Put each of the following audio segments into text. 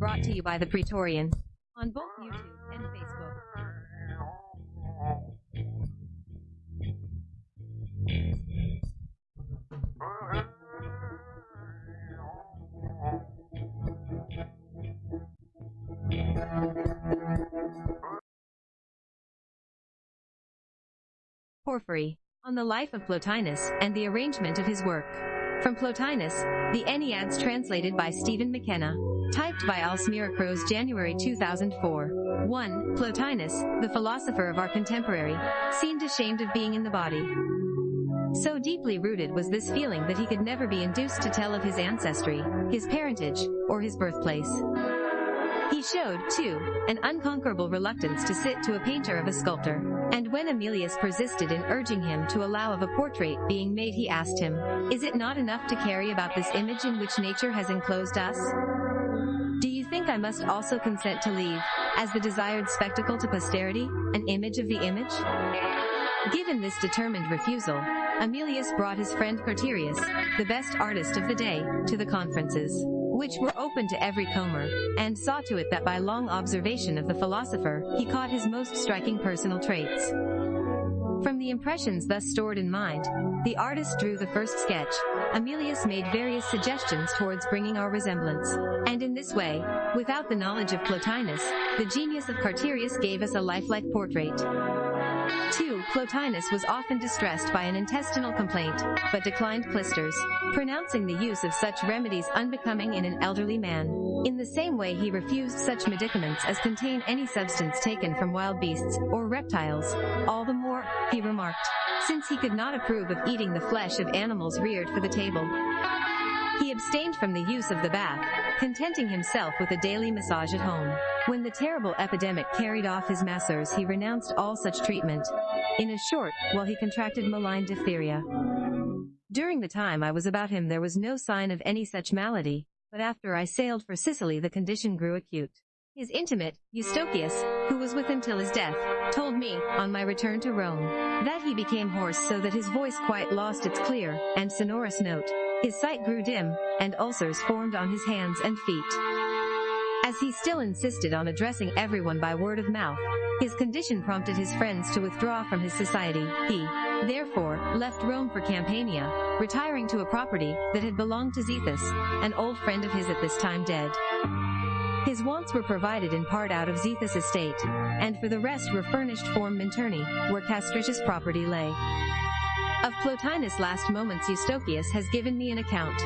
brought to you by the Praetorian on both YouTube and Facebook. Porphyry, on the life of Plotinus and the arrangement of his work. From Plotinus, the Enneads translated by Stephen MacKenna. Typed by Alsmira Crows January 2004. 1. Plotinus, the philosopher of our contemporary, seemed ashamed of being in the body. So deeply rooted was this feeling that he could never be induced to tell of his ancestry, his parentage, or his birthplace. He showed, too, an unconquerable reluctance to sit to a painter of a sculptor. And when Emilius persisted in urging him to allow of a portrait being made he asked him, Is it not enough to carry about this image in which nature has enclosed us? Do you think I must also consent to leave, as the desired spectacle to posterity, an image of the image? Given this determined refusal, Emilius brought his friend Carterius, the best artist of the day, to the conferences, which were open to every comer, and saw to it that by long observation of the philosopher, he caught his most striking personal traits. From the impressions thus stored in mind, the artist drew the first sketch. Amelius made various suggestions towards bringing our resemblance. And in this way, without the knowledge of Plotinus, the genius of Carterius gave us a lifelike portrait. 2. Plotinus was often distressed by an intestinal complaint, but declined clysters, pronouncing the use of such remedies unbecoming in an elderly man. In the same way he refused such medicaments as contain any substance taken from wild beasts, or reptiles. All the more, he remarked, since he could not approve of eating the flesh of animals reared for the table. He abstained from the use of the bath, contenting himself with a daily massage at home. When the terrible epidemic carried off his masseurs he renounced all such treatment. In a short, while he contracted malign diphtheria. During the time I was about him there was no sign of any such malady, but after I sailed for Sicily the condition grew acute. His intimate, Eustochius, who was with him till his death, told me, on my return to Rome, that he became hoarse so that his voice quite lost its clear and sonorous note. His sight grew dim, and ulcers formed on his hands and feet. As he still insisted on addressing everyone by word of mouth, his condition prompted his friends to withdraw from his society. He, therefore, left Rome for Campania, retiring to a property that had belonged to Zethus, an old friend of his at this time dead. His wants were provided in part out of Zethus' estate, and for the rest were furnished from Minturni, where Castricius' property lay. Of Plotinus' last moments Eustochius has given me an account.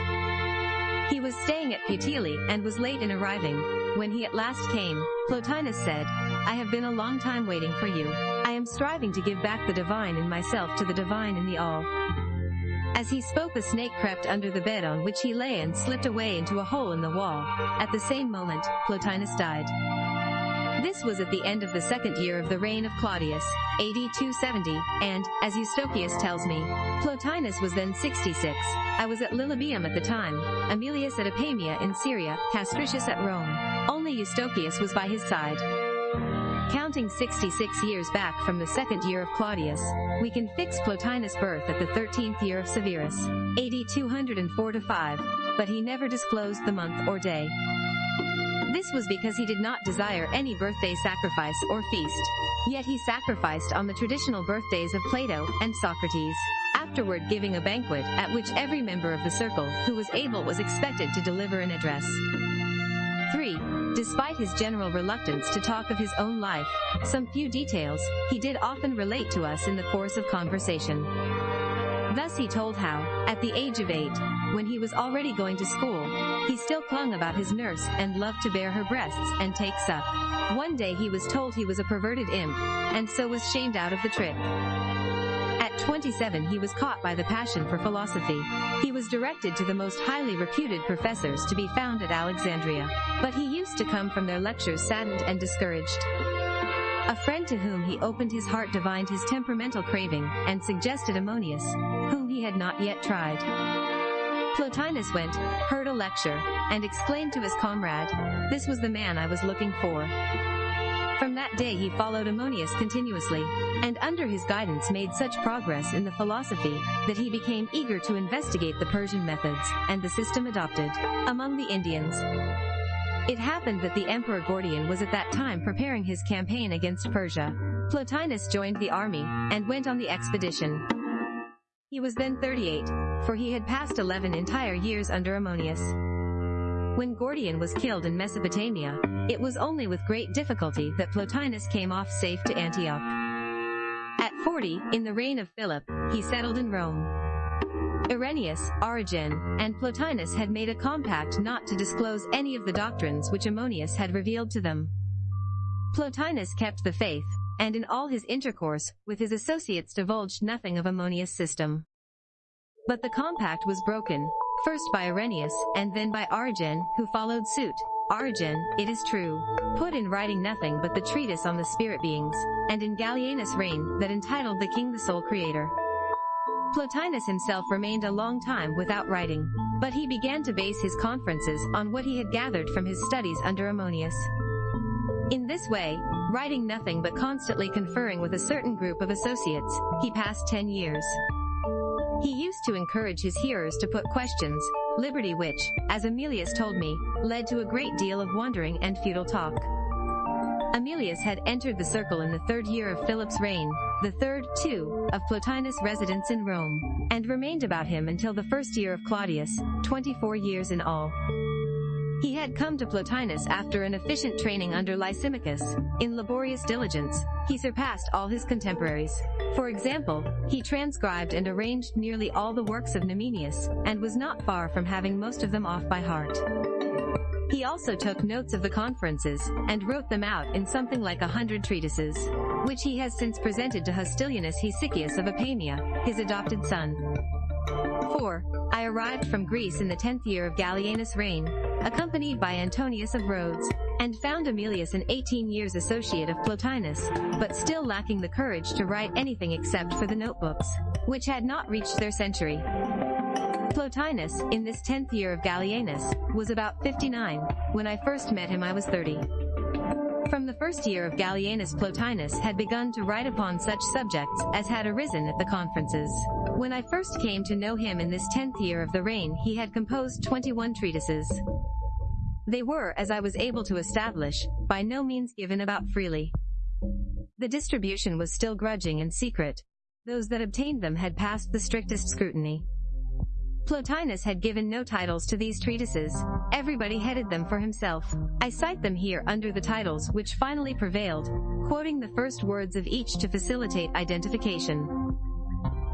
He was staying at Puteoli and was late in arriving. When he at last came, Plotinus said, I have been a long time waiting for you. I am striving to give back the divine in myself to the divine in the all. As he spoke a snake crept under the bed on which he lay and slipped away into a hole in the wall. At the same moment, Plotinus died. This was at the end of the second year of the reign of Claudius, AD 270, and, as Eustochius tells me, Plotinus was then 66. I was at Lilybaeum at the time, Emilius at Apamea in Syria, Castricius at Rome. Only Eustochius was by his side. Counting 66 years back from the second year of Claudius, we can fix Plotinus' birth at the 13th year of Severus, AD 204 5, but he never disclosed the month or day. This was because he did not desire any birthday sacrifice or feast. Yet he sacrificed on the traditional birthdays of Plato and Socrates, afterward giving a banquet at which every member of the circle who was able was expected to deliver an address. 3. Despite his general reluctance to talk of his own life, some few details he did often relate to us in the course of conversation. Thus he told how, at the age of eight, when he was already going to school, he still clung about his nurse and loved to bear her breasts and take suck. One day he was told he was a perverted imp, and so was shamed out of the trick. At 27 he was caught by the passion for philosophy. He was directed to the most highly reputed professors to be found at Alexandria, but he used to come from their lectures saddened and discouraged. A friend to whom he opened his heart divined his temperamental craving and suggested Ammonius, whom he had not yet tried. Plotinus went, heard a lecture, and exclaimed to his comrade, This was the man I was looking for. From that day he followed Ammonius continuously, and under his guidance made such progress in the philosophy that he became eager to investigate the Persian methods and the system adopted among the Indians. It happened that the Emperor Gordian was at that time preparing his campaign against Persia. Plotinus joined the army, and went on the expedition. He was then 38, for he had passed 11 entire years under Ammonius. When Gordian was killed in Mesopotamia, it was only with great difficulty that Plotinus came off safe to Antioch. At 40, in the reign of Philip, he settled in Rome. Irenaeus, Origen, and Plotinus had made a compact not to disclose any of the doctrines which Ammonius had revealed to them. Plotinus kept the faith, and in all his intercourse with his associates divulged nothing of Ammonius' system. But the compact was broken, first by Irenaeus, and then by Origen, who followed suit. Origen, it is true, put in writing nothing but the treatise on the spirit beings, and in Gallienus' reign, that entitled the king the sole creator. Plotinus himself remained a long time without writing, but he began to base his conferences on what he had gathered from his studies under Ammonius. In this way, writing nothing but constantly conferring with a certain group of associates, he passed ten years. He used to encourage his hearers to put questions, liberty which, as Aemilius told me, led to a great deal of wondering and futile talk. Aemilius had entered the circle in the third year of Philip's reign, the third, too, of Plotinus' residence in Rome, and remained about him until the first year of Claudius, 24 years in all. He had come to Plotinus after an efficient training under Lysimachus. In laborious diligence, he surpassed all his contemporaries. For example, he transcribed and arranged nearly all the works of Numenius, and was not far from having most of them off by heart. He also took notes of the conferences, and wrote them out in something like a hundred treatises, which he has since presented to Hostilianus Hesychius of Apamea, his adopted son. 4. I arrived from Greece in the tenth year of Gallienus' reign, accompanied by Antonius of Rhodes, and found Aemilius an 18 years associate of Plotinus, but still lacking the courage to write anything except for the notebooks, which had not reached their century. Plotinus, in this 10th year of Gallienus, was about 59. When I first met him I was 30. From the first year of Gallienus Plotinus had begun to write upon such subjects as had arisen at the conferences. When I first came to know him in this tenth year of the reign he had composed 21 treatises. They were, as I was able to establish, by no means given about freely. The distribution was still grudging and secret. Those that obtained them had passed the strictest scrutiny. Plotinus had given no titles to these treatises. Everybody headed them for himself. I cite them here under the titles which finally prevailed, quoting the first words of each to facilitate identification.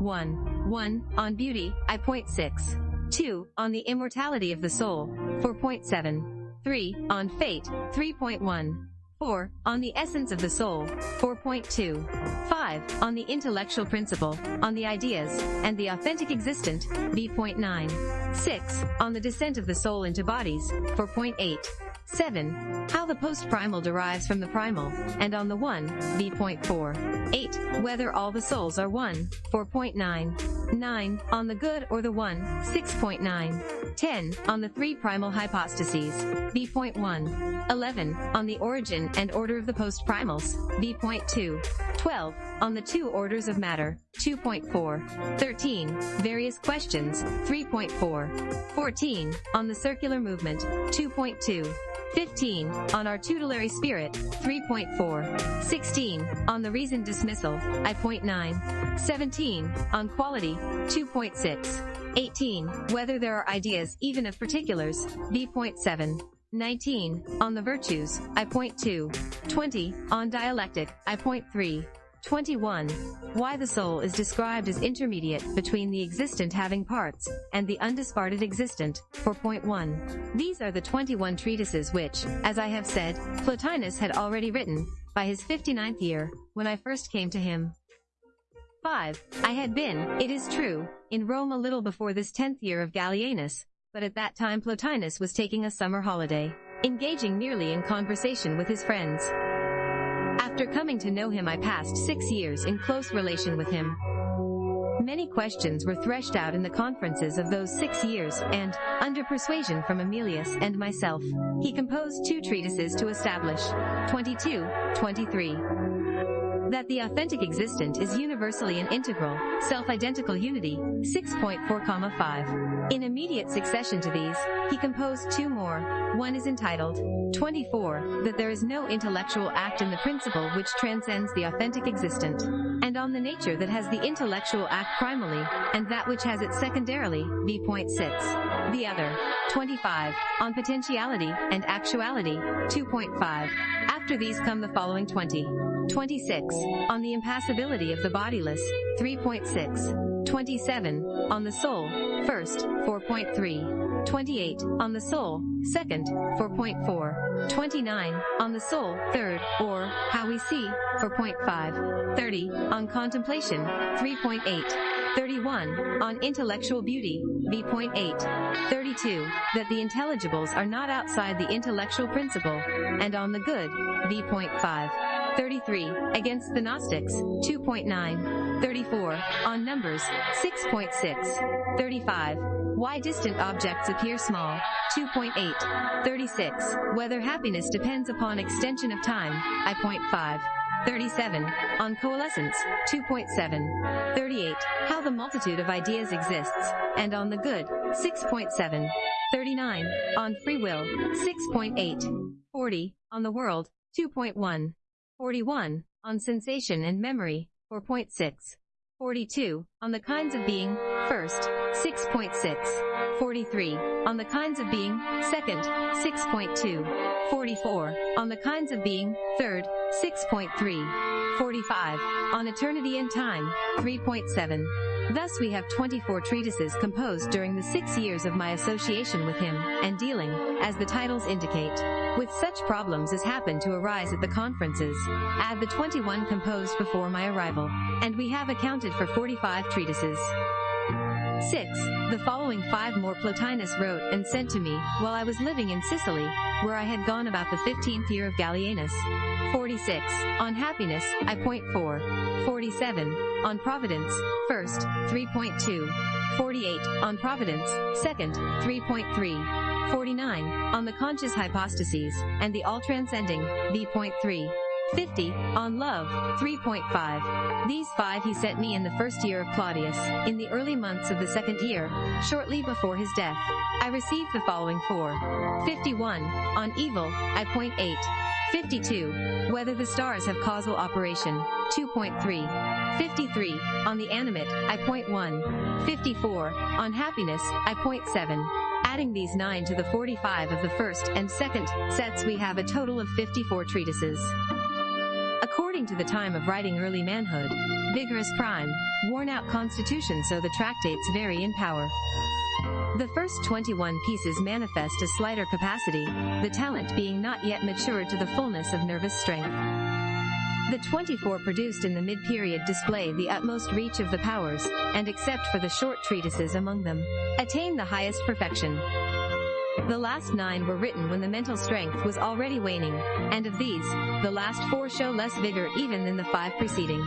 1. 1. On beauty, I point 6. 2. On the immortality of the soul, 4.7. 3. On fate, 3.1. 4. On the essence of the soul, 4.2. 5. On the intellectual principle, on the ideas, and the authentic existent, B.9. 6. On the descent of the soul into bodies, 4.8. 7. How the post-primal derives from the primal, and on the one, B.4. 8. Whether all the souls are one, 4.9. 9. On the good or the one, 6.9. 10. On the three primal hypostases, B.1. 11. On the origin and order of the post-primals, B.2. 12. On the two orders of matter, 2.4. 13. Various questions, 3.4. 14. On the circular movement, 2.2. 15. On our tutelary spirit, 3.4. 16. On the reason dismissal, I.9. 17. On quality, 2.6. 18. Whether there are ideas even of particulars, B.7. 19. On the virtues, I.2. 20. On dialectic, I.3. 21. Why the soul is described as intermediate between the existent having parts and the undisparted existent, 4.1. These are the 21 treatises which, as I have said, Plotinus had already written, by his 59th year, when I first came to him. 5. I had been, it is true, in Rome a little before this 10th year of Gallienus, but at that time Plotinus was taking a summer holiday, engaging merely in conversation with his friends. After coming to know him I passed six years in close relation with him. Many questions were threshed out in the conferences of those six years, and, under persuasion from Aemilius and myself, he composed two treatises to establish 22, 23. That the authentic existent is universally an integral, self-identical unity, 6.4,5. In immediate succession to these, he composed two more. One is entitled 24, that there is no intellectual act in the principle which transcends the authentic existent, and on the nature that has the intellectual act primally, and that which has it secondarily, v.6. The other, 25, on potentiality and actuality, 2.5. After these come the following 20. 26. On the impassibility of the bodiless, 3.6. 27. On the soul, first, 4.3. 28. On the soul, second, 4.4. 29. On the soul, third, or, how we see, 4.5. 30. On contemplation, 3.8. 31. On intellectual beauty, v.8. 32. That the intelligibles are not outside the intellectual principle, and on the good, v.5. 33. Against the Gnostics, 2.9. 34. On numbers, 6.6. 35. Why distant objects appear small, 2.8. 36. Whether happiness depends upon extension of time, I.5. 37. On coalescence, 2.7. 38. How the multitude of ideas exists, and on the good, 6.7. 39. On free will, 6.8. 40. On the world, 2.1. 41. On sensation and memory, 4.6. 42. On the kinds of being, first, 6.6. 43. On the kinds of being, second, 6.2. 44. On the kinds of being, third, 6.3. 45. On eternity and time, 3.7. Thus we have 24 treatises composed during the six years of my association with him, and dealing, as the titles indicate, with such problems as happened to arise at the conferences. Add the 21 composed before my arrival, and we have accounted for 45 treatises. 6. The following five more Plotinus wrote and sent to me while I was living in Sicily, where I had gone about the 15th year of Gallienus. 46. On happiness, I point 4. 47. On providence, first, 3.2. 48. On providence, second, 3.3. 49. On the conscious hypostases, and the all-transcending, v.3. 50. On love, 3.5. These five he sent me in the first year of Claudius, in the early months of the second year, shortly before his death. I received the following four. 51. On evil, I point 8. 52. Whether the stars have causal operation, 2.3. 53. On the animate, I point 1. 54. On happiness, I point 7. Adding these 9 to the 45 of the first and second sets we have a total of 54 treatises. According to the time of writing early manhood, vigorous prime, worn out constitution so the tractates vary in power. The first 21 pieces manifest a slighter capacity, the talent being not yet matured to the fullness of nervous strength. The 24 produced in the mid-period display the utmost reach of the powers, and except for the short treatises among them, attain the highest perfection. The last nine were written when the mental strength was already waning, and of these, the last four show less vigor even than the five preceding.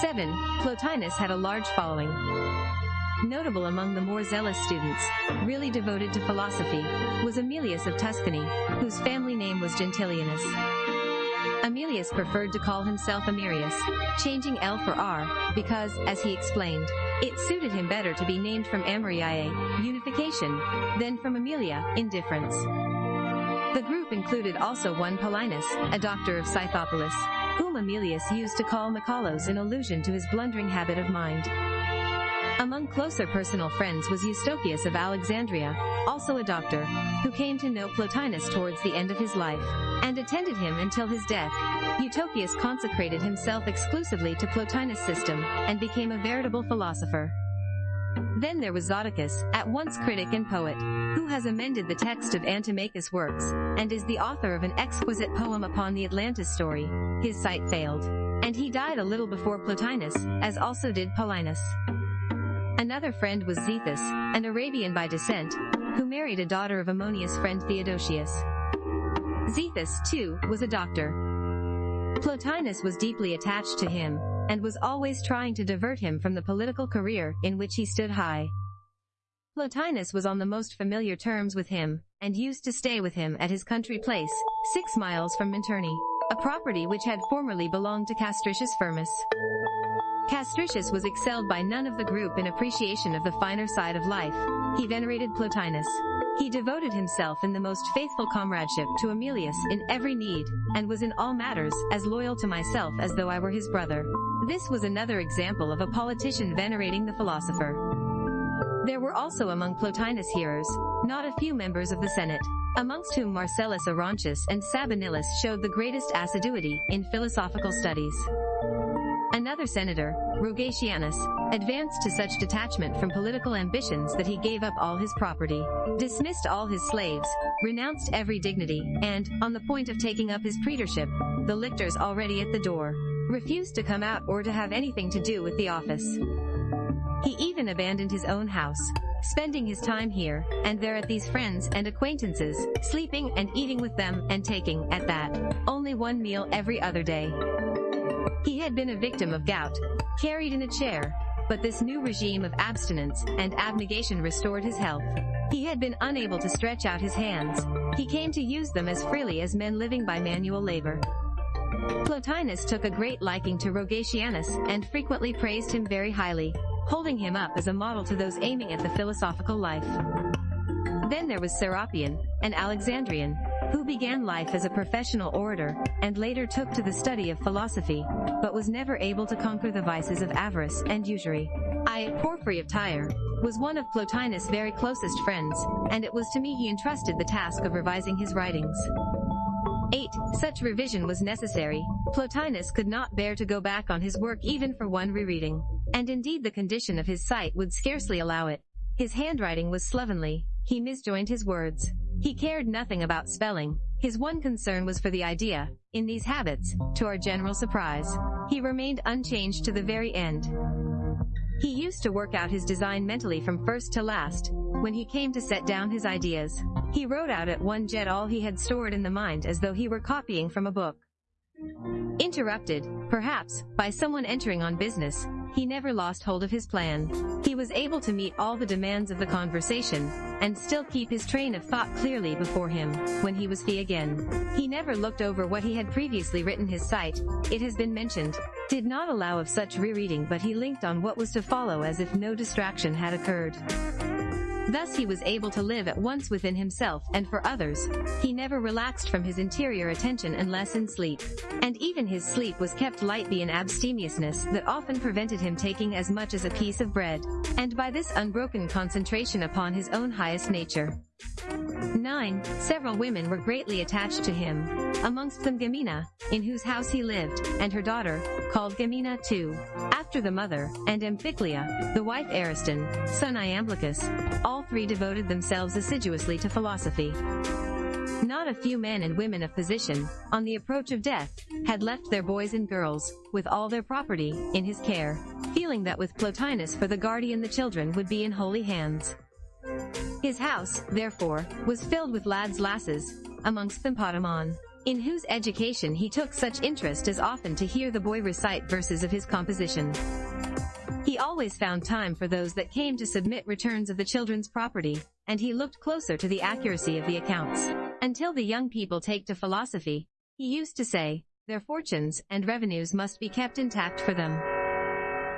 7. Plotinus had a large following. Notable among the more zealous students, really devoted to philosophy, was Emilius of Tuscany, whose family name was Gentilianus. Emilius preferred to call himself Amerius, changing L for R, because, as he explained, it suited him better to be named from Amoriae, unification, than from Amelia, indifference. The group included also one Paulinus, a doctor of Scythopolis, whom Emilius used to call Michalos in allusion to his blundering habit of mind. Among closer personal friends was Eustochius of Alexandria, also a doctor, who came to know Plotinus towards the end of his life, and attended him until his death. Eustochius consecrated himself exclusively to Plotinus' system, and became a veritable philosopher. Then there was Zoticus, at once critic and poet, who has amended the text of Antimachus' works, and is the author of an exquisite poem upon the Atlantis story. His sight failed, and he died a little before Plotinus, as also did Paulinus. Another friend was Zethus, an Arabian by descent, who married a daughter of Ammonius' friend Theodosius. Zethus, too, was a doctor. Plotinus was deeply attached to him, and was always trying to divert him from the political career in which he stood high. Plotinus was on the most familiar terms with him, and used to stay with him at his country place, six miles from Minturni. a property which had formerly belonged to Castricius Firmus. Castricius was excelled by none of the group in appreciation of the finer side of life. He venerated Plotinus. He devoted himself in the most faithful comradeship to Emilius in every need, and was in all matters as loyal to myself as though I were his brother. This was another example of a politician venerating the philosopher. There were also among Plotinus hearers, not a few members of the Senate, amongst whom Marcellus Orrontius and Sabinillus showed the greatest assiduity in philosophical studies. Another senator, Rogatianus, advanced to such detachment from political ambitions that he gave up all his property, dismissed all his slaves, renounced every dignity, and, on the point of taking up his praetorship, the lictors already at the door, refused to come out or to have anything to do with the office. He even abandoned his own house, spending his time here and there at these friends and acquaintances, sleeping and eating with them and taking, at that, only one meal every other day. He had been a victim of gout, carried in a chair, but this new regime of abstinence and abnegation restored his health. He had been unable to stretch out his hands. He came to use them as freely as men living by manual labor. Plotinus took a great liking to Rogatianus and frequently praised him very highly, holding him up as a model to those aiming at the philosophical life. Then there was Serapion, an Alexandrian, who began life as a professional orator, and later took to the study of philosophy, but was never able to conquer the vices of avarice and usury. I, Porphyry of Tyre, was one of Plotinus' very closest friends, and it was to me he entrusted the task of revising his writings. 8. Such revision was necessary. Plotinus could not bear to go back on his work even for one rereading. And indeed the condition of his sight would scarcely allow it. His handwriting was slovenly. He misjoined his words. He cared nothing about spelling. His one concern was for the idea. In these habits, to our general surprise, he remained unchanged to the very end. He used to work out his design mentally from first to last. When he came to set down his ideas, he wrote out at one jet all he had stored in the mind as though he were copying from a book. Interrupted, perhaps, by someone entering on business, he never lost hold of his plan. He was able to meet all the demands of the conversation, and still keep his train of thought clearly before him, when he was fee again. He never looked over what he had previously written his sight, it has been mentioned, did not allow of such rereading but he linked on what was to follow as if no distraction had occurred. Thus he was able to live at once within himself and for others. He never relaxed from his interior attention unless in sleep. And even his sleep was kept light by an abstemiousness that often prevented him taking as much as a piece of bread. And by this unbroken concentration upon his own highest nature. 9. Several women were greatly attached to him, amongst them Gemina, in whose house he lived, and her daughter, called Gemina too, after the mother, and Amphiclea, the wife Ariston, son Iamblichus. All three devoted themselves assiduously to philosophy. Not a few men and women of position, on the approach of death, had left their boys and girls, with all their property, in his care, feeling that with Plotinus for the guardian the children would be in holy hands. His house, therefore, was filled with lads lasses, amongst them Potamon, in whose education he took such interest as often to hear the boy recite verses of his composition. He always found time for those that came to submit returns of the children's property, and he looked closer to the accuracy of the accounts. Until the young people take to philosophy, he used to say, their fortunes and revenues must be kept intact for them.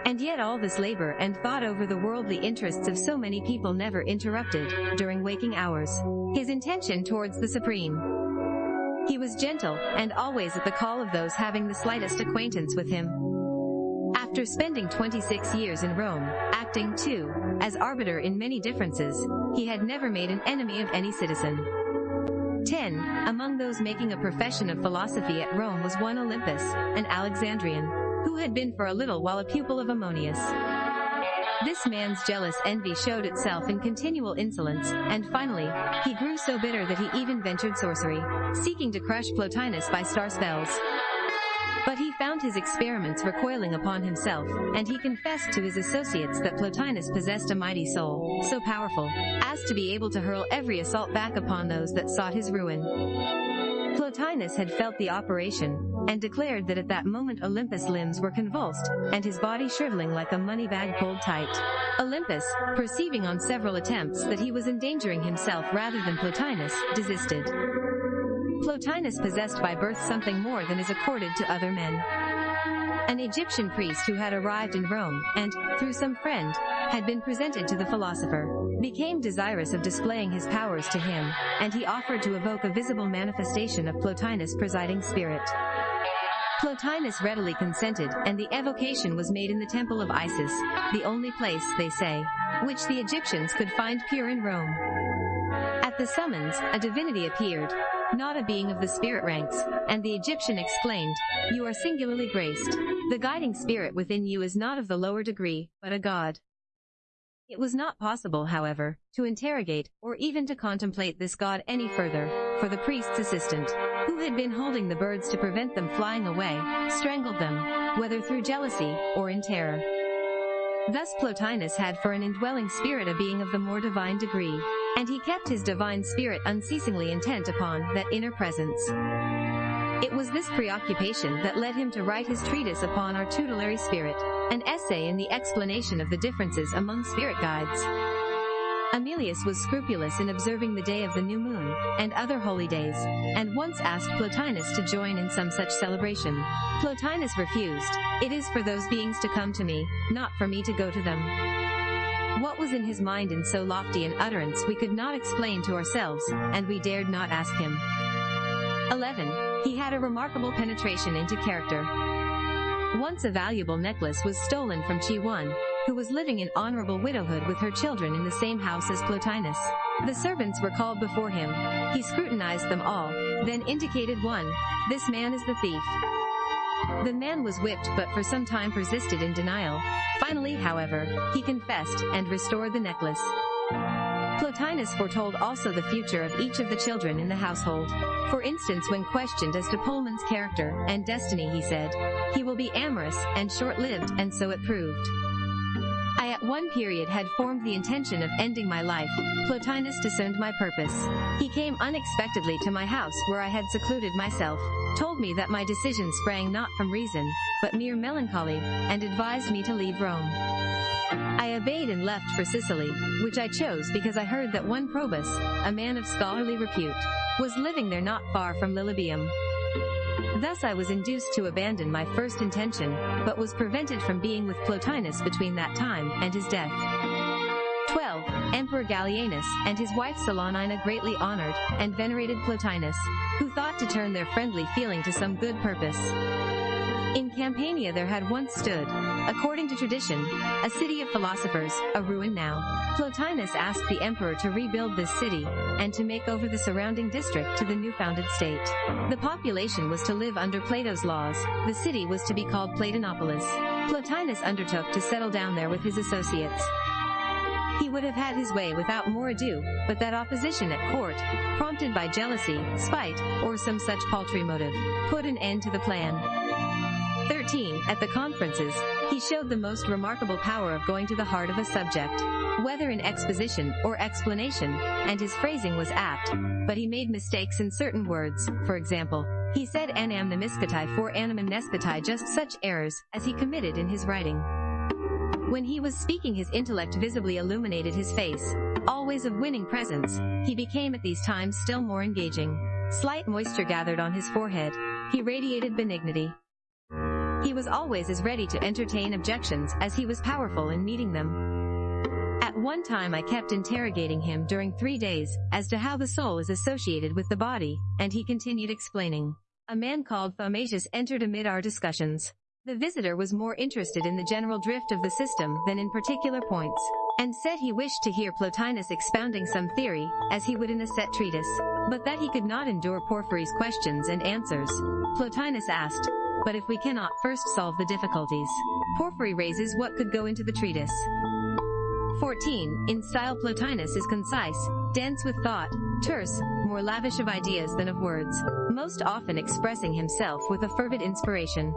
And yet all this labor and thought over the worldly interests of so many people never interrupted, during waking hours, his intention towards the Supreme. He was gentle, and always at the call of those having the slightest acquaintance with him. After spending 26 years in Rome, acting, too, as arbiter in many differences, he had never made an enemy of any citizen. 10. Among those making a profession of philosophy at Rome was one Olympus, an Alexandrian, who had been for a little while a pupil of Ammonius. This man's jealous envy showed itself in continual insolence, and finally, he grew so bitter that he even ventured sorcery, seeking to crush Plotinus by star spells. But he found his experiments recoiling upon himself, and he confessed to his associates that Plotinus possessed a mighty soul, so powerful, as to be able to hurl every assault back upon those that sought his ruin. Plotinus had felt the operation, and declared that at that moment Olympus' limbs were convulsed, and his body shriveling like a money bag pulled tight. Olympus, perceiving on several attempts that he was endangering himself rather than Plotinus, desisted. Plotinus possessed by birth something more than is accorded to other men. An Egyptian priest who had arrived in Rome, and, through some friend, had been presented to the philosopher, became desirous of displaying his powers to him, and he offered to evoke a visible manifestation of Plotinus' presiding spirit. Plotinus readily consented, and the evocation was made in the temple of Isis, the only place, they say, which the Egyptians could find pure in Rome. At the summons, a divinity appeared, not a being of the spirit ranks, and the Egyptian exclaimed, You are singularly graced. The guiding spirit within you is not of the lower degree, but a god. It was not possible, however, to interrogate, or even to contemplate this god any further, for the priest's assistant, who had been holding the birds to prevent them flying away, strangled them, whether through jealousy, or in terror. Thus Plotinus had for an indwelling spirit a being of the more divine degree, and he kept his divine spirit unceasingly intent upon that inner presence. It was this preoccupation that led him to write his treatise upon our tutelary spirit, an essay in the explanation of the differences among spirit guides. Amelius was scrupulous in observing the day of the new moon, and other holy days, and once asked Plotinus to join in some such celebration. Plotinus refused, It is for those beings to come to me, not for me to go to them. What was in his mind in so lofty an utterance we could not explain to ourselves, and we dared not ask him. 11. He had a remarkable penetration into character. Once a valuable necklace was stolen from Chione, who was living in honorable widowhood with her children in the same house as Plotinus. The servants were called before him. He scrutinized them all, then indicated one. This man is the thief. The man was whipped but for some time persisted in denial. Finally, however, he confessed and restored the necklace. Plotinus foretold also the future of each of the children in the household. For instance when questioned as to Polemon's character and destiny he said, he will be amorous and short-lived and so it proved. I at one period had formed the intention of ending my life. Plotinus discerned my purpose. He came unexpectedly to my house where I had secluded myself, told me that my decision sprang not from reason, but mere melancholy, and advised me to leave Rome. I obeyed and left for Sicily, which I chose because I heard that one Probus, a man of scholarly repute, was living there not far from Lilybaeum. Thus I was induced to abandon my first intention, but was prevented from being with Plotinus between that time and his death. 12. Emperor Gallienus and his wife Salonina greatly honored and venerated Plotinus, who thought to turn their friendly feeling to some good purpose. In Campania there had once stood, according to tradition, a city of philosophers, a ruin now. Plotinus asked the emperor to rebuild this city, and to make over the surrounding district to the new founded state. The population was to live under Plato's laws, the city was to be called Platonopolis. Plotinus undertook to settle down there with his associates. He would have had his way without more ado, but that opposition at court, prompted by jealousy, spite, or some such paltry motive, put an end to the plan. 13. At the conferences, he showed the most remarkable power of going to the heart of a subject, whether in exposition or explanation, and his phrasing was apt, but he made mistakes in certain words, for example, he said anamnemiscatai for anamnescatai just such errors as he committed in his writing. When he was speaking his intellect visibly illuminated his face, always of winning presence, he became at these times still more engaging. Slight moisture gathered on his forehead. He radiated benignity. He was always as ready to entertain objections as he was powerful in meeting them. At one time I kept interrogating him during three days as to how the soul is associated with the body, and he continued explaining. A man called Thaumasius entered amid our discussions. The visitor was more interested in the general drift of the system than in particular points, and said he wished to hear Plotinus expounding some theory, as he would in a set treatise, but that he could not endure Porphyry's questions and answers. Plotinus asked, but if we cannot first solve the difficulties, Porphyry raises what could go into the treatise. 14. In style Plotinus is concise, dense with thought, terse, more lavish of ideas than of words, most often expressing himself with a fervid inspiration.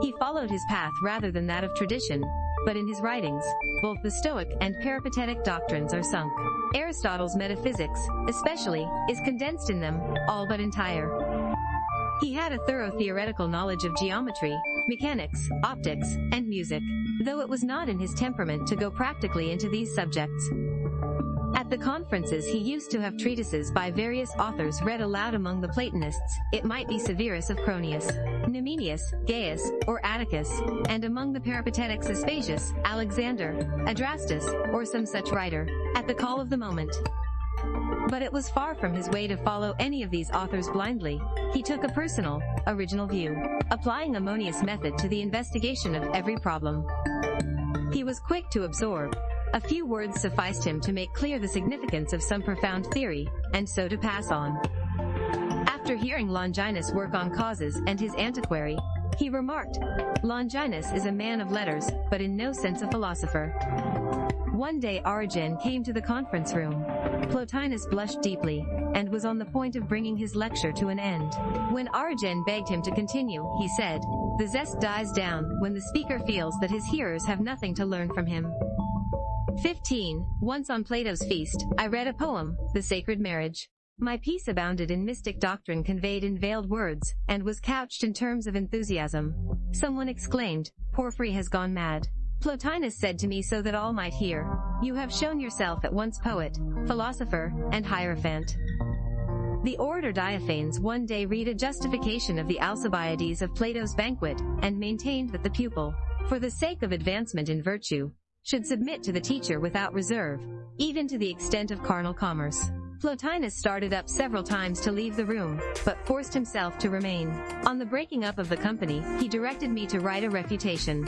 He followed his path rather than that of tradition, but in his writings, both the Stoic and Peripatetic doctrines are sunk. Aristotle's metaphysics, especially, is condensed in them, all but entire. He had a thorough theoretical knowledge of geometry, mechanics, optics, and music, though it was not in his temperament to go practically into these subjects. At the conferences he used to have treatises by various authors read aloud among the Platonists, it might be Severus of Cronius, Numenius, Gaius, or Atticus, and among the Peripatetics Aspasius, Alexander, Adrastus, or some such writer, at the call of the moment. But it was far from his way to follow any of these authors blindly. He took a personal, original view, applying Ammonius' method to the investigation of every problem. He was quick to absorb, a few words sufficed him to make clear the significance of some profound theory, and so to pass on. After hearing Longinus work on causes and his antiquary, he remarked, Longinus is a man of letters, but in no sense a philosopher. One day Origen came to the conference room. Plotinus blushed deeply, and was on the point of bringing his lecture to an end. When Origen begged him to continue, he said, The zest dies down when the speaker feels that his hearers have nothing to learn from him. 15. Once on Plato's feast, I read a poem, The Sacred Marriage. My piece abounded in mystic doctrine conveyed in veiled words, and was couched in terms of enthusiasm. Someone exclaimed, Porphyry has gone mad. Plotinus said to me so that all might hear, You have shown yourself at once poet, philosopher, and hierophant. The orator Diophanes one day read a justification of the Alcibiades of Plato's banquet, and maintained that the pupil, for the sake of advancement in virtue, should submit to the teacher without reserve, even to the extent of carnal commerce. Plotinus started up several times to leave the room, but forced himself to remain. On the breaking up of the company, he directed me to write a refutation.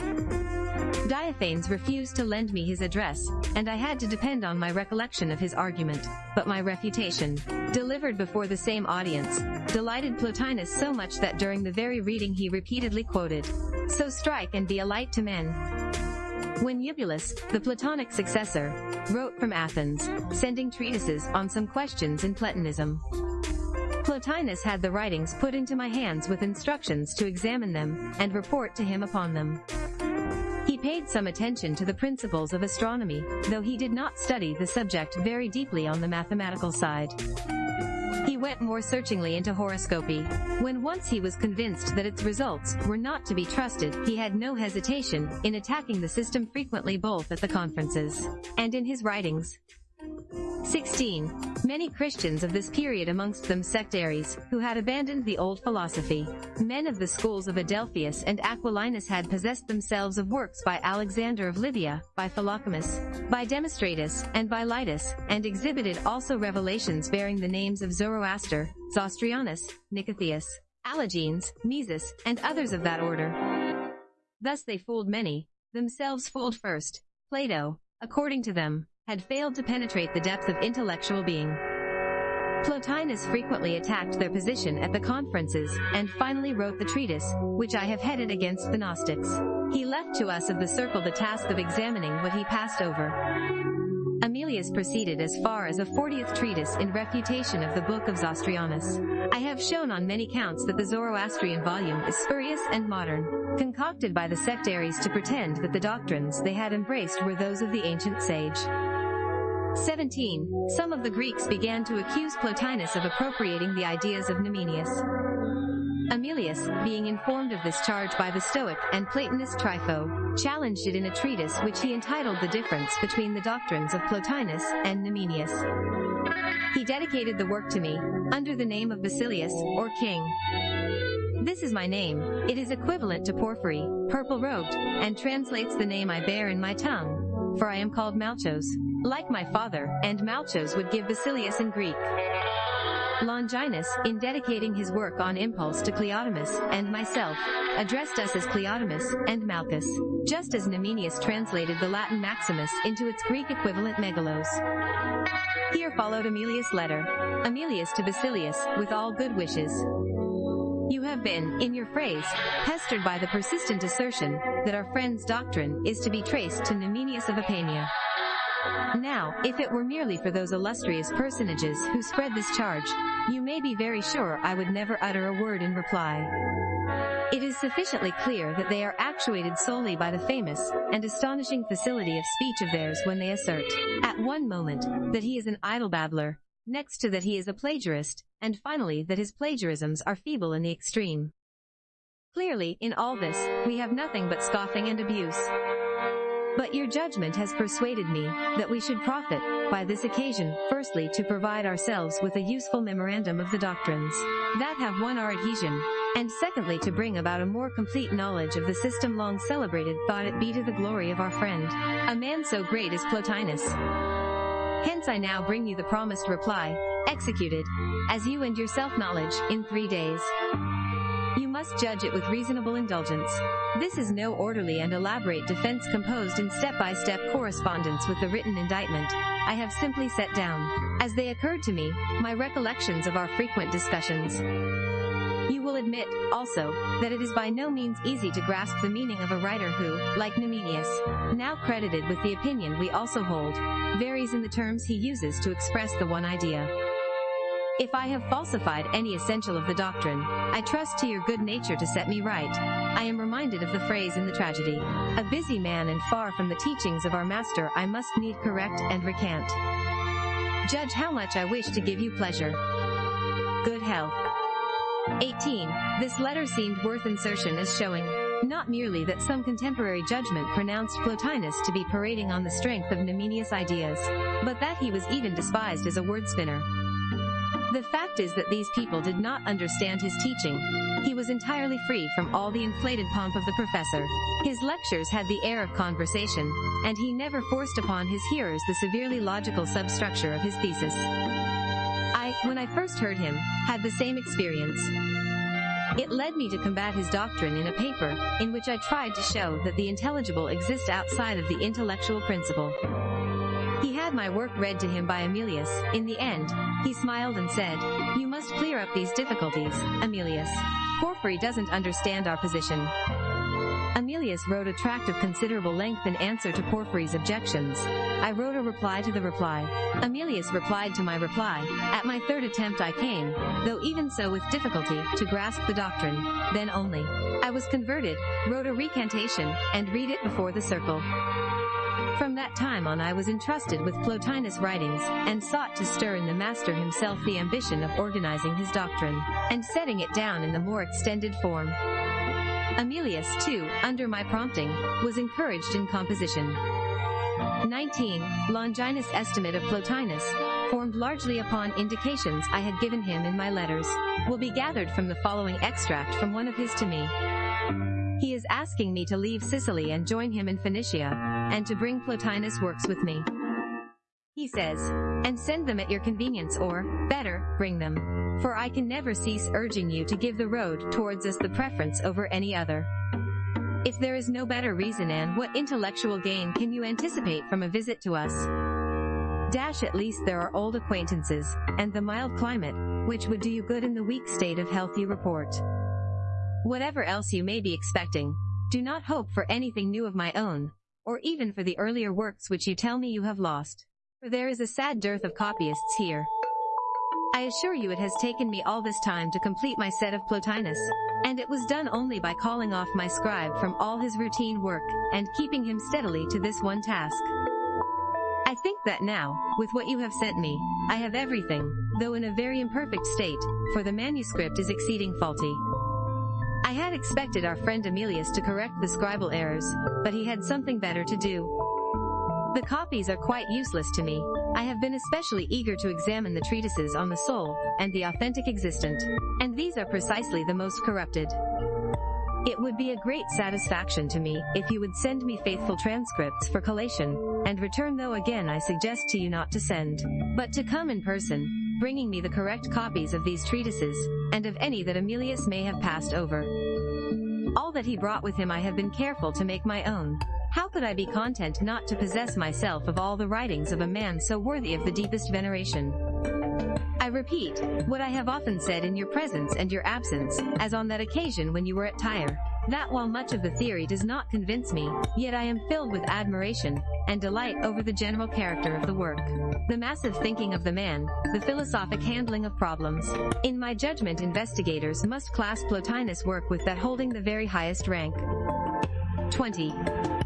Diophanes refused to lend me his address, and I had to depend on my recollection of his argument. But my refutation, delivered before the same audience, delighted Plotinus so much that during the very reading he repeatedly quoted, So strike and be a light to men. When Eubulus, the Platonic successor, wrote from Athens, sending treatises on some questions in Platonism, Plotinus had the writings put into my hands with instructions to examine them and report to him upon them. He paid some attention to the principles of astronomy, though he did not study the subject very deeply on the mathematical side. Went more searchingly into horoscopy. When once he was convinced that its results were not to be trusted, he had no hesitation in attacking the system frequently both at the conferences and in his writings. 16. Many Christians of this period amongst them sectaries, who had abandoned the old philosophy. Men of the schools of Adelphius and Aquilinus had possessed themselves of works by Alexander of Libya, by Philocomus, by Demostratus, and by Lytus, and exhibited also revelations bearing the names of Zoroaster, Zostrianus, Nicotheus, Allogenes, Mesus, and others of that order. Thus they fooled many, themselves fooled first. Plato, according to them, had failed to penetrate the depth of intellectual being. Plotinus frequently attacked their position at the conferences, and finally wrote the treatise, which I have headed against the Gnostics. He left to us of the circle the task of examining what he passed over. Amelius proceeded as far as a 40th treatise in refutation of the Book of Zostrianus. I have shown on many counts that the Zoroastrian volume is spurious and modern, concocted by the sectaries to pretend that the doctrines they had embraced were those of the ancient sage. 17. Some of the Greeks began to accuse Plotinus of appropriating the ideas of Numenius. Amelius, being informed of this charge by the Stoic and Platonist Trypho, challenged it in a treatise which he entitled The Difference Between the Doctrines of Plotinus and Numenius. He dedicated the work to me, under the name of Basilius, or King. This is my name. It is equivalent to Porphyry, purple-robed, and translates the name I bear in my tongue, for I am called Malchos like my father, and Malchos would give Basilius in Greek. Longinus, in dedicating his work on impulse to Cleodamus and myself, addressed us as Cleodamus and Malchus, just as Numenius translated the Latin Maximus into its Greek equivalent Megalos. Here followed Amelius' letter. Amelius to Basilius, with all good wishes. You have been, in your phrase, pestered by the persistent assertion that our friend's doctrine is to be traced to Numenius of Apamea. Now, if it were merely for those illustrious personages who spread this charge, you may be very sure I would never utter a word in reply. It is sufficiently clear that they are actuated solely by the famous and astonishing facility of speech of theirs when they assert, at one moment, that he is an idle babbler, next to that he is a plagiarist, and finally that his plagiarisms are feeble in the extreme. Clearly, in all this, we have nothing but scoffing and abuse. But your judgment has persuaded me that we should profit by this occasion, firstly to provide ourselves with a useful memorandum of the doctrines that have won our adhesion, and secondly to bring about a more complete knowledge of the system long celebrated, thought it be to the glory of our friend, a man so great as Plotinus. Hence I now bring you the promised reply, executed, as you and yourself knowledge, in three days. You must judge it with reasonable indulgence. This is no orderly and elaborate defense composed in step-by-step correspondence with the written indictment. I have simply set down, as they occurred to me, my recollections of our frequent discussions. You will admit, also, that it is by no means easy to grasp the meaning of a writer who, like Numenius, now credited with the opinion we also hold, varies in the terms he uses to express the one idea. If I have falsified any essential of the doctrine, I trust to your good nature to set me right. I am reminded of the phrase in the tragedy, a busy man and far from the teachings of our master I must need correct and recant. Judge how much I wish to give you pleasure. Good health. 18. This letter seemed worth insertion as showing, not merely that some contemporary judgment pronounced Plotinus to be parading on the strength of Numenius' ideas, but that he was even despised as a wordspinner. The fact is that these people did not understand his teaching. He was entirely free from all the inflated pomp of the professor. His lectures had the air of conversation, and he never forced upon his hearers the severely logical substructure of his thesis. I, when I first heard him, had the same experience. It led me to combat his doctrine in a paper, in which I tried to show that the intelligible exists outside of the intellectual principle. He had my work read to him by Emilius. In the end, he smiled and said, You must clear up these difficulties, Emilius. Porphyry doesn't understand our position. Emilius wrote a tract of considerable length in answer to Porphyry's objections. I wrote a reply to the reply. Emilius replied to my reply. At my third attempt I came, though even so with difficulty, to grasp the doctrine. Then only. I was converted, wrote a recantation, and read it before the circle. From that time on I was entrusted with Plotinus' writings, and sought to stir in the master himself the ambition of organizing his doctrine, and setting it down in the more extended form. Emilius, too, under my prompting, was encouraged in composition. 19. Longinus' estimate of Plotinus, formed largely upon indications I had given him in my letters, will be gathered from the following extract from one of his to me. He is asking me to leave Sicily and join him in Phoenicia, and to bring Plotinus' works with me. He says, and send them at your convenience or, better, bring them. For I can never cease urging you to give the road towards us the preference over any other. If there is no better reason and what intellectual gain can you anticipate from a visit to us? Dash at least there are old acquaintances, and the mild climate, which would do you good in the weak state of health you report. Whatever else you may be expecting, do not hope for anything new of my own, or even for the earlier works which you tell me you have lost for there is a sad dearth of copyists here. I assure you it has taken me all this time to complete my set of Plotinus, and it was done only by calling off my scribe from all his routine work, and keeping him steadily to this one task. I think that now, with what you have sent me, I have everything, though in a very imperfect state, for the manuscript is exceeding faulty. I had expected our friend Emilius to correct the scribal errors, but he had something better to do. The copies are quite useless to me. I have been especially eager to examine the treatises on the soul, and the authentic existent. And these are precisely the most corrupted. It would be a great satisfaction to me if you would send me faithful transcripts for collation, and return though again I suggest to you not to send, but to come in person, bringing me the correct copies of these treatises, and of any that Emilius may have passed over. All that he brought with him I have been careful to make my own, how could I be content not to possess myself of all the writings of a man so worthy of the deepest veneration? I repeat, what I have often said in your presence and your absence, as on that occasion when you were at Tyre, that while much of the theory does not convince me, yet I am filled with admiration and delight over the general character of the work. The massive thinking of the man, the philosophic handling of problems. In my judgment investigators must class Plotinus' work with that holding the very highest rank. 20.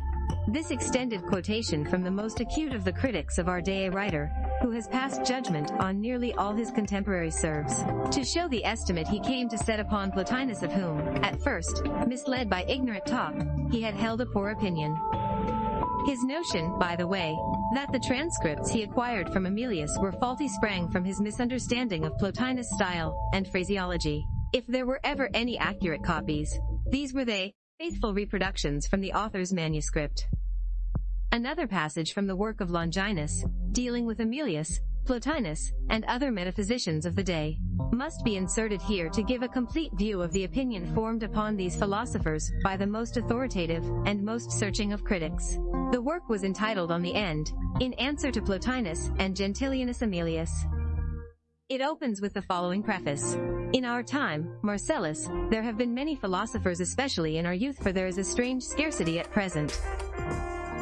This extended quotation from the most acute of the critics of our day a writer, who has passed judgment on nearly all his contemporaries serves, to show the estimate he came to set upon Plotinus of whom, at first, misled by ignorant talk, he had held a poor opinion. His notion, by the way, that the transcripts he acquired from Emilius were faulty sprang from his misunderstanding of Plotinus' style and phraseology. If there were ever any accurate copies, these were they, faithful reproductions from the author's manuscript. Another passage from the work of Longinus, dealing with Emilius, Plotinus, and other metaphysicians of the day, must be inserted here to give a complete view of the opinion formed upon these philosophers by the most authoritative and most searching of critics. The work was entitled On the End, in answer to Plotinus and Gentilianus Emilius. It opens with the following preface. In our time, Marcellus, there have been many philosophers especially in our youth for there is a strange scarcity at present.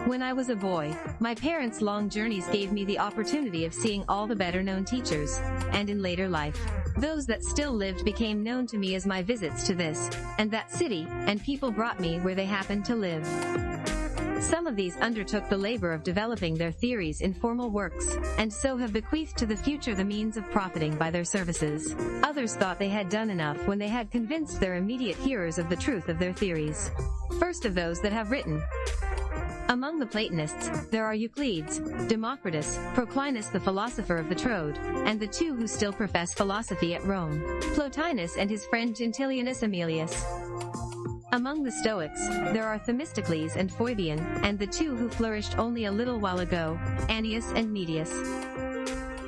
When I was a boy, my parents' long journeys gave me the opportunity of seeing all the better known teachers, and in later life, those that still lived became known to me as my visits to this and that city, and people brought me where they happened to live. Some of these undertook the labor of developing their theories in formal works, and so have bequeathed to the future the means of profiting by their services. Others thought they had done enough when they had convinced their immediate hearers of the truth of their theories. First of those that have written, among the Platonists, there are Euclides, Democritus, Proclinus the philosopher of the Troad, and the two who still profess philosophy at Rome, Plotinus and his friend Gentilianus Emilius. Among the Stoics, there are Themistocles and Phoebion, and the two who flourished only a little while ago, Annius and Medius.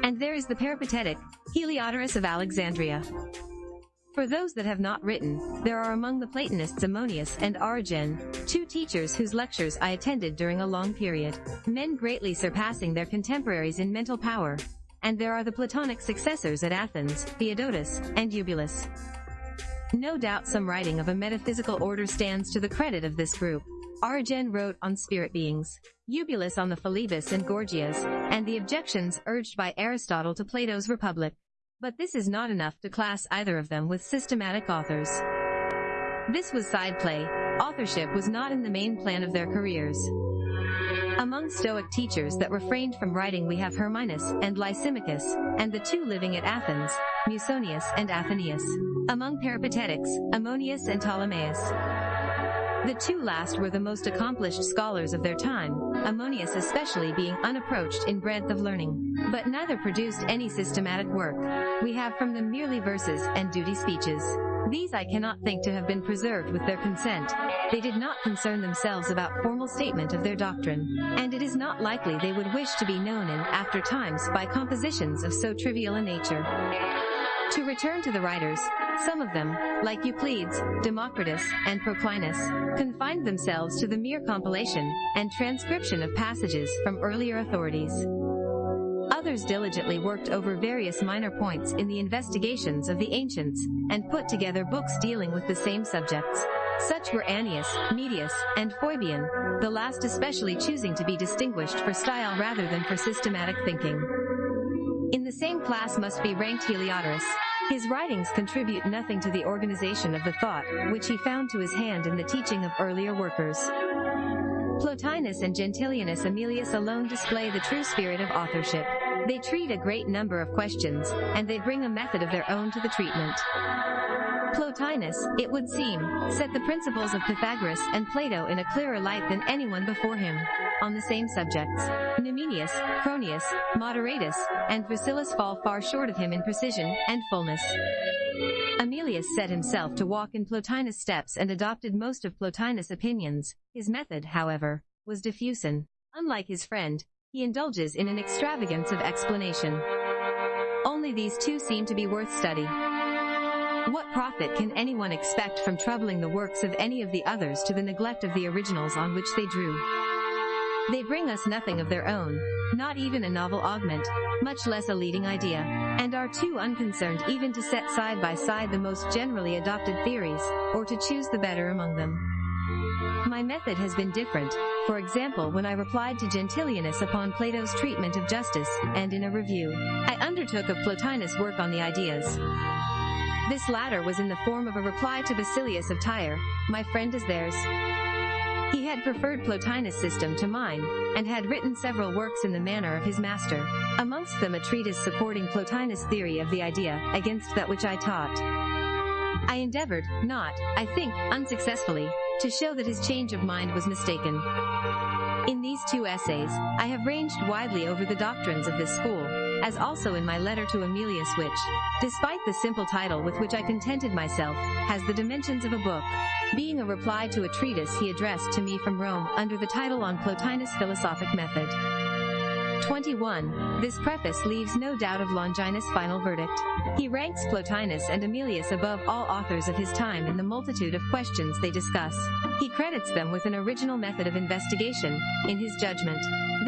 And there is the peripatetic, Heliodorus of Alexandria. For those that have not written, there are among the Platonists Ammonius and Origen, two teachers whose lectures I attended during a long period, men greatly surpassing their contemporaries in mental power. And there are the Platonic successors at Athens, Theodotus, and Eubulus. No doubt some writing of a metaphysical order stands to the credit of this group. Origen wrote on spirit beings, Eubulus on the Philebus and Gorgias, and the objections urged by Aristotle to Plato's Republic. But this is not enough to class either of them with systematic authors. This was side play. Authorship was not in the main plan of their careers. Among Stoic teachers that refrained from writing we have Herminus and Lysimachus, and the two living at Athens, Musonius and Athenaeus. Among Peripatetics, Ammonius and Ptolemaeus. The two last were the most accomplished scholars of their time, Ammonius especially being unapproached in breadth of learning. But neither produced any systematic work. We have from them merely verses and duty speeches. These I cannot think to have been preserved with their consent. They did not concern themselves about formal statement of their doctrine, and it is not likely they would wish to be known in after times by compositions of so trivial a nature. To return to the writers, some of them, like Euclides, Democritus, and Proclinus, confined themselves to the mere compilation and transcription of passages from earlier authorities. Others diligently worked over various minor points in the investigations of the ancients, and put together books dealing with the same subjects. Such were Annius, Medius, and Phoebion, the last especially choosing to be distinguished for style rather than for systematic thinking. In the same class must be ranked Heliodorus. His writings contribute nothing to the organization of the thought, which he found to his hand in the teaching of earlier workers. Plotinus and Gentilianus Emilius alone display the true spirit of authorship. They treat a great number of questions, and they bring a method of their own to the treatment. Plotinus, it would seem, set the principles of Pythagoras and Plato in a clearer light than anyone before him. On the same subjects, Numenius, Cronius, Moderatus, and Priscillus fall far short of him in precision and fullness. Emilius set himself to walk in Plotinus' steps and adopted most of Plotinus' opinions. His method, however, was diffusion. Unlike his friend, he indulges in an extravagance of explanation. Only these two seem to be worth study. What profit can anyone expect from troubling the works of any of the others to the neglect of the originals on which they drew? They bring us nothing of their own, not even a novel augment, much less a leading idea, and are too unconcerned even to set side by side the most generally adopted theories, or to choose the better among them. My method has been different, for example when I replied to Gentilianus upon Plato's treatment of justice, and in a review, I undertook of Plotinus' work on the ideas. This latter was in the form of a reply to Basilius of Tyre, my friend is theirs. He had preferred Plotinus' system to mine, and had written several works in the manner of his master, amongst them a treatise supporting Plotinus' theory of the idea, against that which I taught. I endeavored, not, I think, unsuccessfully, to show that his change of mind was mistaken. In these two essays, I have ranged widely over the doctrines of this school, as also in my letter to Emilius which, despite the simple title with which I contented myself, has the dimensions of a book, being a reply to a treatise he addressed to me from Rome under the title on Plotinus' philosophic method. 21. This preface leaves no doubt of Longinus' final verdict. He ranks Plotinus and Emilius above all authors of his time in the multitude of questions they discuss. He credits them with an original method of investigation, in his judgment.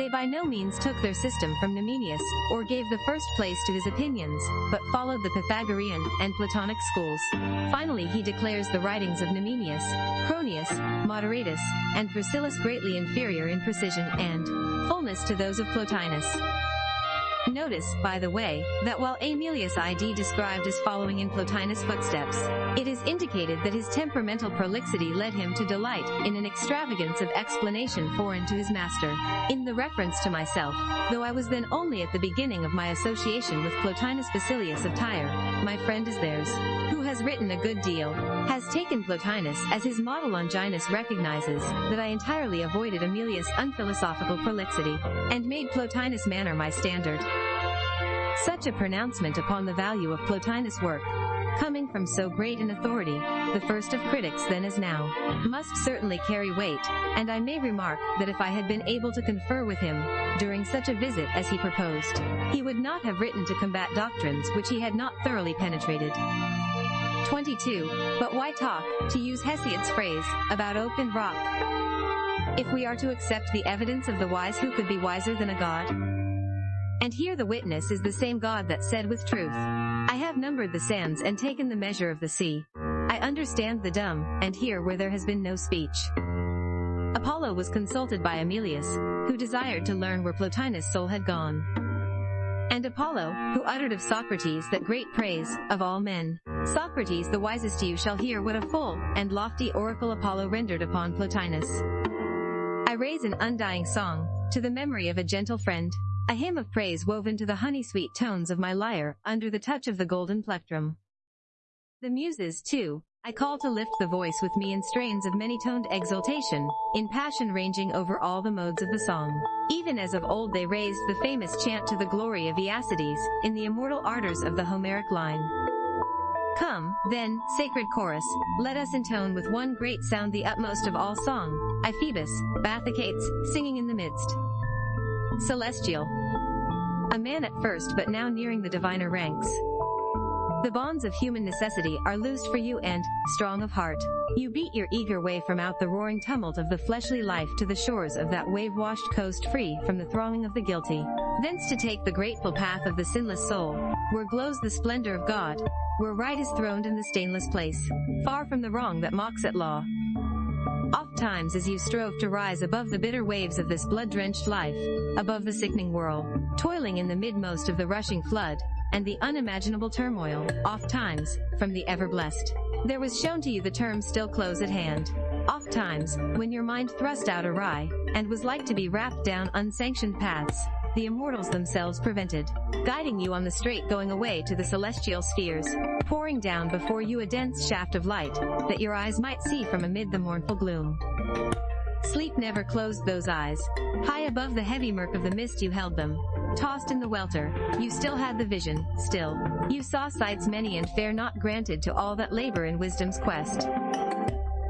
They by no means took their system from Numenius, or gave the first place to his opinions, but followed the Pythagorean and Platonic schools. Finally he declares the writings of Numenius, Cronius, Moderatus, and Priscillus greatly inferior in precision and fullness to those of Plotinus. Notice, by the way, that while Aemilius ID described as following in Plotinus' footsteps, it is indicated that his temperamental prolixity led him to delight in an extravagance of explanation foreign to his master. In the reference to myself, though I was then only at the beginning of my association with Plotinus Basilius of Tyre, my friend is theirs, who has written a good deal, has taken Plotinus as his model Longinus recognizes that I entirely avoided Aemilius' unphilosophical prolixity, and made Plotinus' manner my standard. Such a pronouncement upon the value of Plotinus' work, coming from so great an authority, the first of critics then as now, must certainly carry weight, and I may remark that if I had been able to confer with him, during such a visit as he proposed, he would not have written to combat doctrines which he had not thoroughly penetrated. 22. But why talk, to use Hesiod's phrase, about open rock? If we are to accept the evidence of the wise who could be wiser than a god? And here the witness is the same God that said with truth, I have numbered the sands and taken the measure of the sea. I understand the dumb, and hear where there has been no speech. Apollo was consulted by Emilius, who desired to learn where Plotinus' soul had gone. And Apollo, who uttered of Socrates that great praise, of all men. Socrates the wisest you shall hear what a full and lofty oracle Apollo rendered upon Plotinus. I raise an undying song, to the memory of a gentle friend, a hymn of praise woven to the honey-sweet tones of my lyre, under the touch of the golden plectrum. The muses, too, I call to lift the voice with me in strains of many-toned exultation, in passion ranging over all the modes of the song. Even as of old they raised the famous chant to the glory of Aeacides, in the immortal ardors of the Homeric line. Come, then, sacred chorus, let us intone with one great sound the utmost of all song, Iphoebus, Bathychaites, singing in the midst. Celestial. A man at first but now nearing the diviner ranks. The bonds of human necessity are loosed for you and, strong of heart, you beat your eager way from out the roaring tumult of the fleshly life to the shores of that wave-washed coast free from the thronging of the guilty. Thence to take the grateful path of the sinless soul, where glows the splendor of God, where right is throned in the stainless place, far from the wrong that mocks at law, Oft times as you strove to rise above the bitter waves of this blood-drenched life, above the sickening whirl, toiling in the midmost of the rushing flood, and the unimaginable turmoil, oft times, from the ever-blessed. There was shown to you the term still close at hand. Oft times, when your mind thrust out awry, and was like to be wrapped down unsanctioned paths, the immortals themselves prevented, guiding you on the straight going away to the celestial spheres, pouring down before you a dense shaft of light, that your eyes might see from amid the mournful gloom. Sleep never closed those eyes. High above the heavy murk of the mist you held them. Tossed in the welter, you still had the vision, still. You saw sights many and fair not granted to all that labor in wisdom's quest.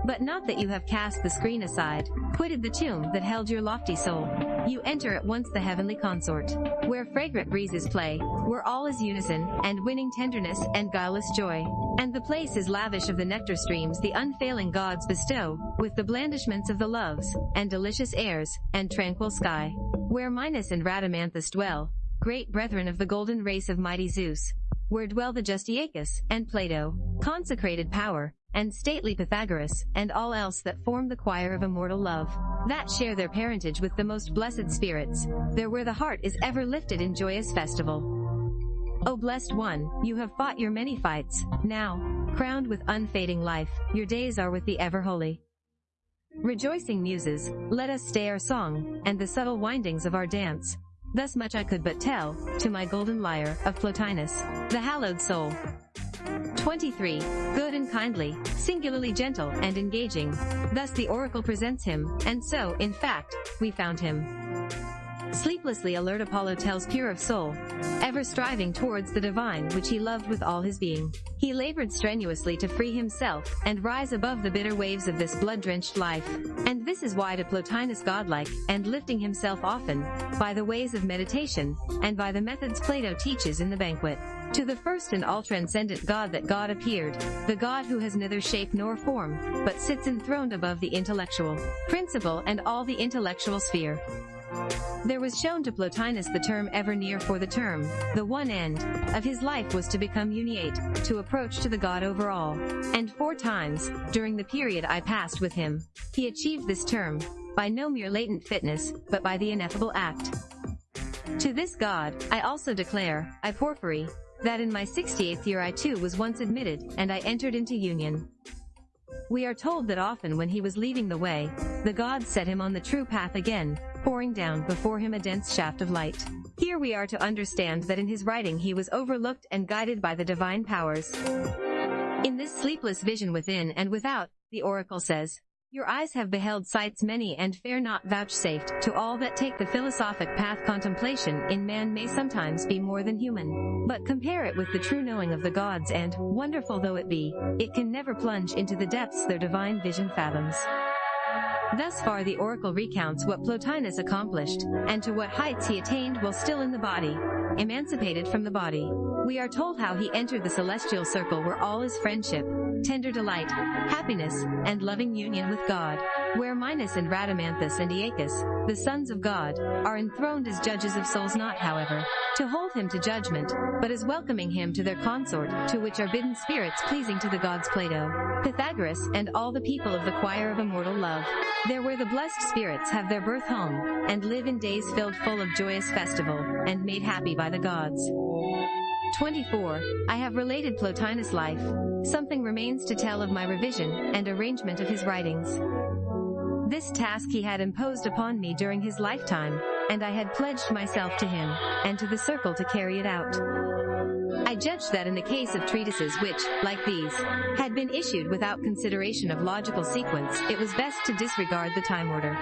But not that you have cast the screen aside, quitted the tomb that held your lofty soul. You enter at once the heavenly consort, where fragrant breezes play, where all is unison, and winning tenderness, and guileless joy. And the place is lavish of the nectar streams the unfailing gods bestow, with the blandishments of the loves, and delicious airs, and tranquil sky. Where Minos and Rhadamanthus dwell, great brethren of the golden race of mighty Zeus. Where dwell the just and Plato, consecrated power, and stately Pythagoras, and all else that form the choir of immortal love, that share their parentage with the most blessed spirits, there where the heart is ever lifted in joyous festival. O blessed one, you have fought your many fights, now, crowned with unfading life, your days are with the ever holy. Rejoicing muses, let us stay our song, and the subtle windings of our dance. Thus much I could but tell, to my golden lyre, of Plotinus, the hallowed soul. 23. Good and kindly, singularly gentle and engaging. Thus the oracle presents him, and so, in fact, we found him. Sleeplessly alert Apollo tells pure of soul, ever striving towards the divine which he loved with all his being. He labored strenuously to free himself and rise above the bitter waves of this blood-drenched life. And this is why to Plotinus godlike, and lifting himself often, by the ways of meditation, and by the methods Plato teaches in the banquet. To the first and all-transcendent God that God appeared, the God who has neither shape nor form, but sits enthroned above the intellectual principle and all the intellectual sphere. There was shown to Plotinus the term ever near for the term, the one end, of his life was to become uniate, to approach to the God over all. And four times, during the period I passed with him, he achieved this term, by no mere latent fitness, but by the ineffable act. To this God, I also declare, I Porphyry, that in my 68th year I too was once admitted, and I entered into union. We are told that often when he was leaving the way, the gods set him on the true path again, pouring down before him a dense shaft of light. Here we are to understand that in his writing he was overlooked and guided by the divine powers. In this sleepless vision within and without, the oracle says, your eyes have beheld sights many and fair not vouchsafed to all that take the philosophic path contemplation in man may sometimes be more than human. But compare it with the true knowing of the gods and, wonderful though it be, it can never plunge into the depths their divine vision fathoms. Thus far the oracle recounts what Plotinus accomplished, and to what heights he attained while still in the body, emancipated from the body. We are told how he entered the celestial circle where all is friendship, tender delight, happiness, and loving union with God, where Minos and Rhadamanthus and Aeacus, the sons of God, are enthroned as judges of souls not however, to hold him to judgment, but as welcoming him to their consort, to which are bidden spirits pleasing to the gods Plato, Pythagoras, and all the people of the choir of immortal love. There where the blessed spirits have their birth home, and live in days filled full of joyous festival, and made happy by the gods. 24. I have related Plotinus' life. Something remains to tell of my revision and arrangement of his writings. This task he had imposed upon me during his lifetime, and I had pledged myself to him, and to the circle to carry it out. I judged that in the case of treatises which, like these, had been issued without consideration of logical sequence, it was best to disregard the time order.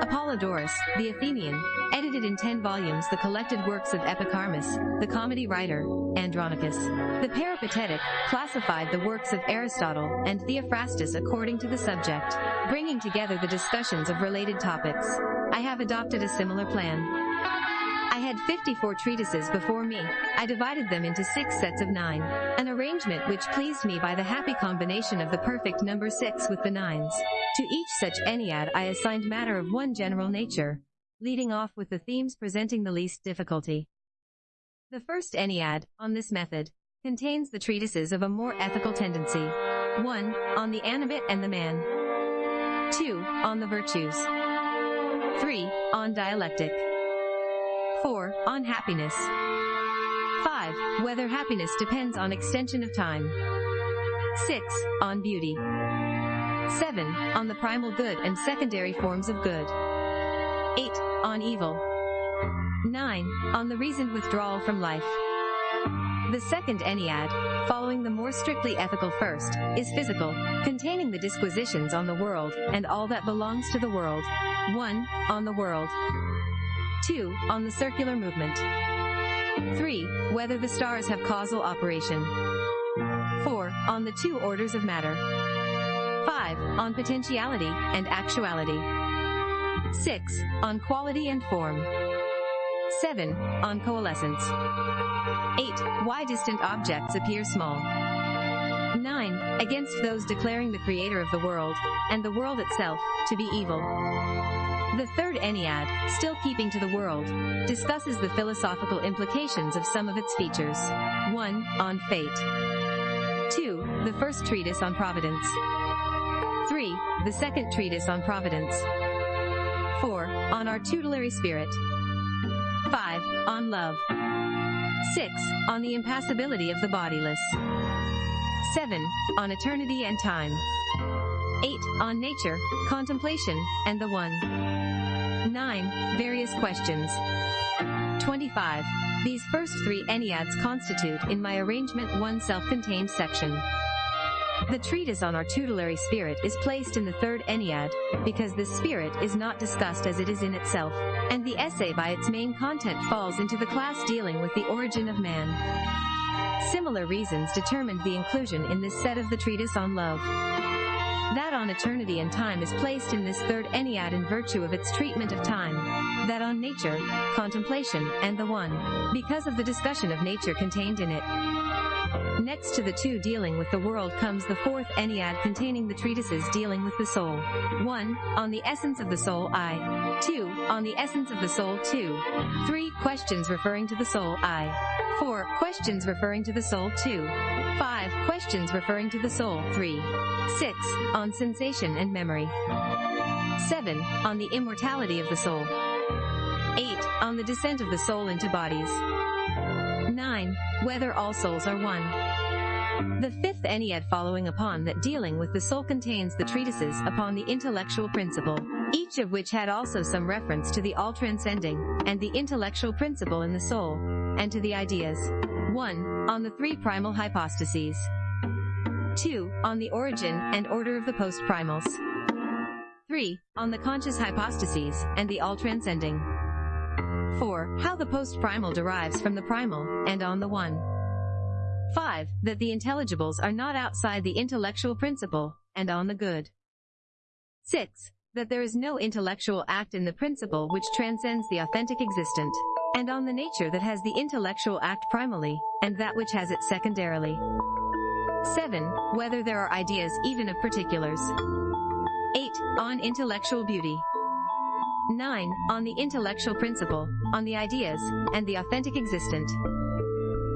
Apollodorus, the Athenian, edited in ten volumes the collected works of Epicharmus, the comedy writer, Andronicus. The Peripatetic classified the works of Aristotle and Theophrastus according to the subject, bringing together the discussions of related topics. I have adopted a similar plan. Had 54 treatises before me. I divided them into six sets of nine, an arrangement which pleased me by the happy combination of the perfect number six with the nines. To each such ennead I assigned matter of one general nature, leading off with the themes presenting the least difficulty. The first Ennead, on this method, contains the treatises of a more ethical tendency. 1. On the animate and the man. 2. On the virtues. 3. On dialectic. 4. On happiness. 5. Whether happiness depends on extension of time. 6. On beauty. 7. On the primal good and secondary forms of good. 8. On evil. 9. On the reasoned withdrawal from life. The second Ennead, following the more strictly ethical first, is physical, containing the disquisitions on the world and all that belongs to the world. 1. On the world. 2. On the circular movement. 3. Whether the stars have causal operation. 4. On the two orders of matter. 5. On potentiality and actuality. 6. On quality and form. 7. On coalescence. 8. Why distant objects appear small. 9. Against those declaring the creator of the world, and the world itself, to be evil. The third Ennead, still keeping to the world, discusses the philosophical implications of some of its features. 1. On fate. 2. The first treatise on providence. 3. The second treatise on providence. 4. On our tutelary spirit. 5. On love. 6. On the impassibility of the bodiless. 7. On eternity and time. 8. On nature, contemplation, and the one. 9. Various questions. 25. These first three Enneads constitute, in my arrangement, one self-contained section. The treatise on our tutelary spirit is placed in the third Ennead, because this spirit is not discussed as it is in itself, and the essay by its main content falls into the class dealing with the origin of man. Similar reasons determined the inclusion in this set of the treatise on love. That on eternity and time is placed in this third Ennead in virtue of its treatment of time. That on nature, contemplation, and the one, because of the discussion of nature contained in it. Next to the two dealing with the world comes the fourth Ennead containing the treatises dealing with the soul. 1. On the essence of the soul I. 2. On the essence of the soul 2. 3. Questions referring to the soul I. 4. Questions referring to the soul 2. 5. Questions referring to the soul 3. 6. On sensation and memory. 7. On the immortality of the soul. 8. On the descent of the soul into bodies. 9. Whether all souls are one. The fifth Ennead following upon that dealing with the soul contains the treatises upon the intellectual principle, each of which had also some reference to the all-transcending, and the intellectual principle in the soul, and to the ideas. 1. On the three primal hypostases. 2. On the origin and order of the post-primals. 3. On the conscious hypostases, and the all-transcending. 4. How the post-primal derives from the primal, and on the one. 5. That the intelligibles are not outside the intellectual principle, and on the good. 6. That there is no intellectual act in the principle which transcends the authentic existent, and on the nature that has the intellectual act primally, and that which has it secondarily. 7. Whether there are ideas even of particulars. 8. On intellectual beauty. 9. On the intellectual principle, on the ideas, and the authentic existent.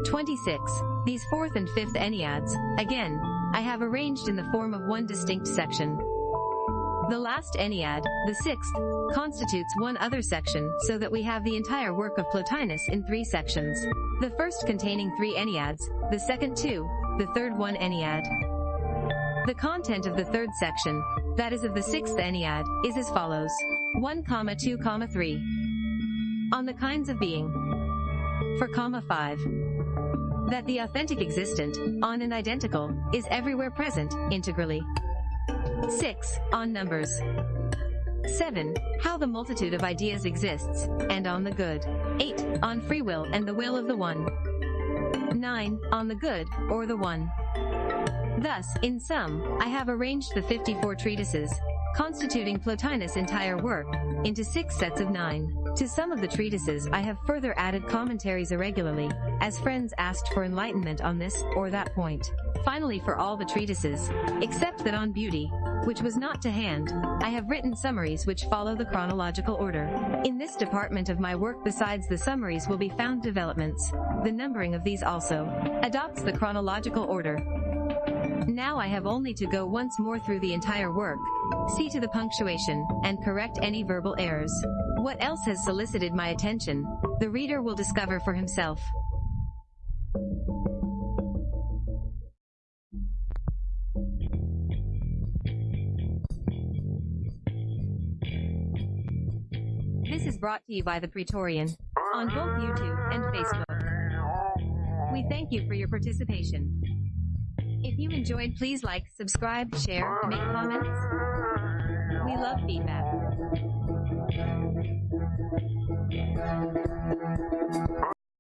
26. These fourth and fifth Enneads, again, I have arranged in the form of one distinct section. The last Ennead, the sixth, constitutes one other section so that we have the entire work of Plotinus in three sections. The first containing three Enneads, the second two, the third one Ennead. The content of the third section, that is of the sixth Ennead, is as follows. 1, 2, 3. On the kinds of being. For comma 5. That the authentic existent, on and identical, is everywhere present, integrally. 6. On numbers. 7. How the multitude of ideas exists, and on the good. 8. On free will and the will of the one. 9. On the good, or the one. Thus, in sum, I have arranged the 54 treatises, constituting Plotinus' entire work, into six sets of nine. To some of the treatises I have further added commentaries irregularly, as friends asked for enlightenment on this or that point. Finally for all the treatises, except that on beauty, which was not to hand, I have written summaries which follow the chronological order. In this department of my work besides the summaries will be found developments. The numbering of these also adopts the chronological order. Now I have only to go once more through the entire work, see to the punctuation, and correct any verbal errors. What else has solicited my attention, the reader will discover for himself. This is brought to you by the Praetorian, on both YouTube and Facebook. We thank you for your participation. If you enjoyed, please like, subscribe, share, make comments. We love feedback.